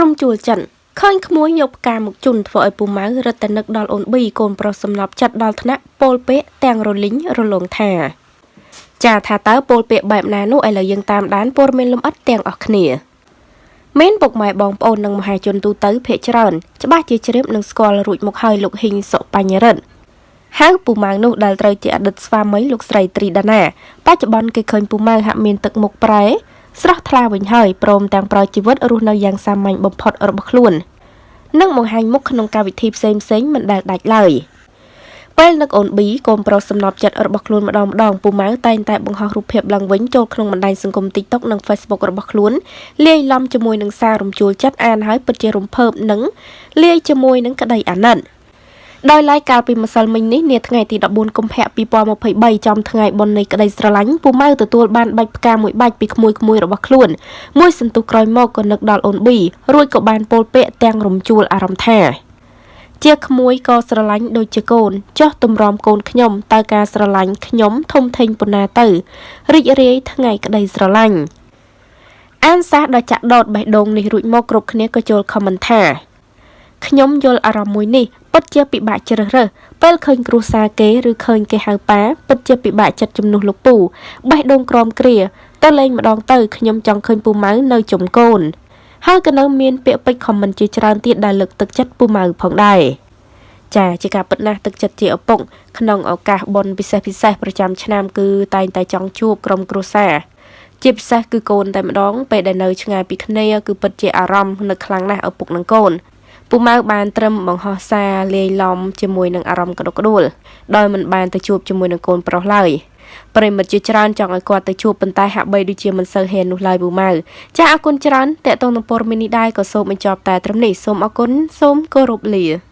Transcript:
រំជួលចិនឃើញក្មួយយកផ្កាមកជូនធ្វើឲ្យពូម៉ៅរត់តែនឹកដល់អូនប៊ីកូនប្រុសសំណប់ចិត្តដល់ថ្នាក់ពោលពេកទាំងរលីងរលងថាចាថាតើពោលពាក្យបែបណានោះឥឡូវយើងតាមដានព័ត៌មានលម្អិតទាំងអស់គ្នាមានពុកម៉ែបងប្អូននិងមហាជនទូទៅភ័យច្រើនច្បាស់ជាជ្រាបនឹងស្គាល់រួចមកហើយលោកហ៊ីងសុបញ្ញរិទ្ធហៅពូម៉ៅនោះដែលត្រូវជាអតីតស្វាមីលោកស្រីត្រីដាណាបច្ចុប្បន្នគេឃើញពូម៉ៅហាក់មានទឹកមុខប្រែ ស្រស់ថ្លាវិញហើយព្រមទាំងប្រោយជីវិតរស់នៅយ៉ាងសាមញ្ញបំផុតរបស់ខ្លួននិងបង្ហាញមុខក្នុងកម្មវិធីផ្សេងផ្សេងមិនដែលដាច់ឡើយពេលនឹកអូនប៊ីកូនប្រុសសំណប់ចិត្តរបស់ខ្លួនម្ដងម្ដងពូម៉ៅតែងតែបង្ហោះរូបភាពឡើងវិញចូលក្នុងបណ្ដាញសង្គម TikTok និង Facebook របស់ខ្លួនលាយឡំជាមួយនឹងសាររំជួលចិត្តអានហើយពិតជារំភើបនិងលាយជាមួយនឹងក្តីអាណិត ដោយឡែកកាលពីម្សិលមិញនេះនាថ្ងៃទី14កុម្ភៈ2023ចំថ្ងៃបុណ្យនៃក្តីស្រឡាញ់ពូម៉ៅទទួលបានបាច់ផ្កាមួយបាច់ពីក្មួយៗរបស់ខ្លួនមួយសន្ទុះក្រោយមកក៏នឹកដល់អូនប៊ីរួចក៏បានពោលពាក្យទាំងរំជួលអារម្មណ៍ថាជាក្មួយក៏ស្រឡាញ់ដូចជាកូនចោះទម្រាំកូនខ្ញុំតើការស្រឡាញ់ខ្ញុំធំធេងប៉ុណ្ណាទៅរីករាយថ្ងៃក្តីស្រឡាញ់អានសាសដ៏ចាក់ដោតបេះដូងនេះរួចមកគ្រប់គ្នាក៏ចូលខមមិនថា ខ្ញុំយល់អារម្មណ៍មួយនេះពិតជាពិបាកជ្រើសរើសពេលឃើញគ្រួសារគេឬឃើញគេហៅប៉ាពិតជាពិបាកចិត្តជំនួសលោកពូបេះដូងក្រមគ្រាទៅលេងម្ដងទៅខ្ញុំចង់ឃើញពូម៉ៅនៅជុំកូនហើយក៏នៅមានពាក្យពេចន៍ខមមិនជាច្រើនទៀតដែលលើកទឹកចិត្តពូម៉ៅផងដែរចាជាការពិតណាស់ទឹកចិត្តជាឪពុកក្នុងឱកាសបុណ្យពិសេសពិសេសប្រចាំឆ្នាំគឺតែងតែចង់ជួបក្រុមគ្រួសារជាពិសេសគឺកូនតែម្ដងពេលដែលនៅឆ្ងាយពីគ្នាគឺពិតជាអារម្មណ៍នឹកខ្លាំងណាស់ឪពុកនិងកូន ពូម៉ៅបានត្រឹមបង្ហោះសារលាយឡំជាមួយនឹងអារម្មណ៍ក្តុកក្តួលដោយមិនបានទៅជួបជាមួយនឹងកូនប្រុសឡើយប្រិមិត្តជាច្រើនចង់ឲ្យគាត់ទៅជួបប៉ុន្តែហាក់បីដូចជាមិនសូវហ៊ាននោះឡើយពូម៉ៅចាអរគុណច្រើនតេតងនឹងព័ត៌មាននេះដែរក៏សូមបញ្ចប់តែត្រឹមនេះសូមអរគុណសូមគោរពលា